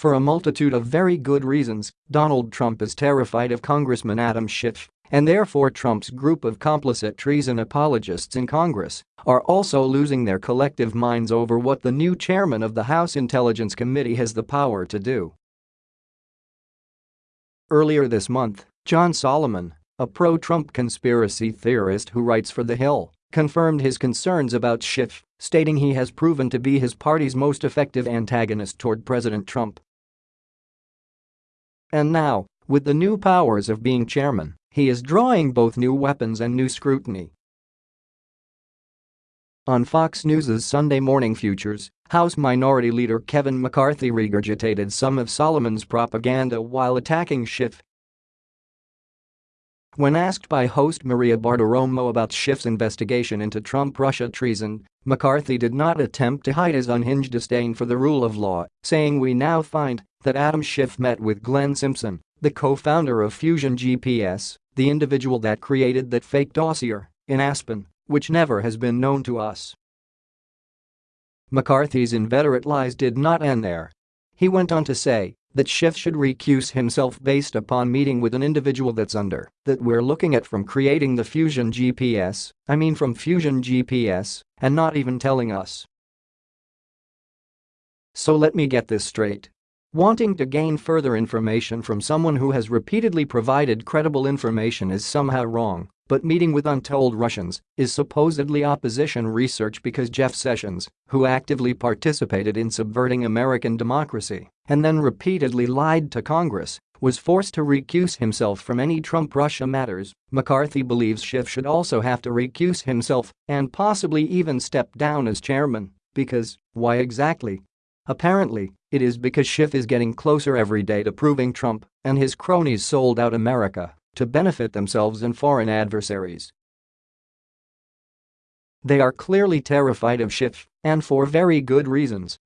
For a multitude of very good reasons, Donald Trump is terrified of Congressman Adam Schiff, and therefore Trump's group of complicit treason apologists in Congress are also losing their collective minds over what the new chairman of the House Intelligence Committee has the power to do. Earlier this month, John Solomon, a pro-Trump conspiracy theorist who writes for The Hill, confirmed his concerns about Schiff, stating he has proven to be his party's most effective antagonist toward President Trump. And now, with the new powers of being chairman, he is drawing both new weapons and new scrutiny. On Fox News' Sunday Morning Futures, House Minority Leader Kevin McCarthy regurgitated some of Solomon's propaganda while attacking Schiff when asked by host Maria Bartiromo about Schiff's investigation into Trump-Russia treason, McCarthy did not attempt to hide his unhinged disdain for the rule of law, saying we now find that Adam Schiff met with Glenn Simpson, the co-founder of Fusion GPS, the individual that created that fake dossier, in Aspen, which never has been known to us. McCarthy's inveterate lies did not end there. He went on to say that Schiff should recuse himself based upon meeting with an individual that's under that we're looking at from creating the Fusion GPS, I mean from Fusion GPS, and not even telling us. So let me get this straight. Wanting to gain further information from someone who has repeatedly provided credible information is somehow wrong, but meeting with untold Russians is supposedly opposition research because Jeff Sessions, who actively participated in subverting American democracy and then repeatedly lied to Congress, was forced to recuse himself from any Trump-Russia matters, McCarthy believes Schiff should also have to recuse himself and possibly even step down as chairman because, why exactly? Apparently, it is because Schiff is getting closer every day to proving Trump and his cronies sold out America to benefit themselves and foreign adversaries. They are clearly terrified of Schiff, and for very good reasons.